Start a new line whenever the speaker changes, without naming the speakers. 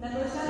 Neglected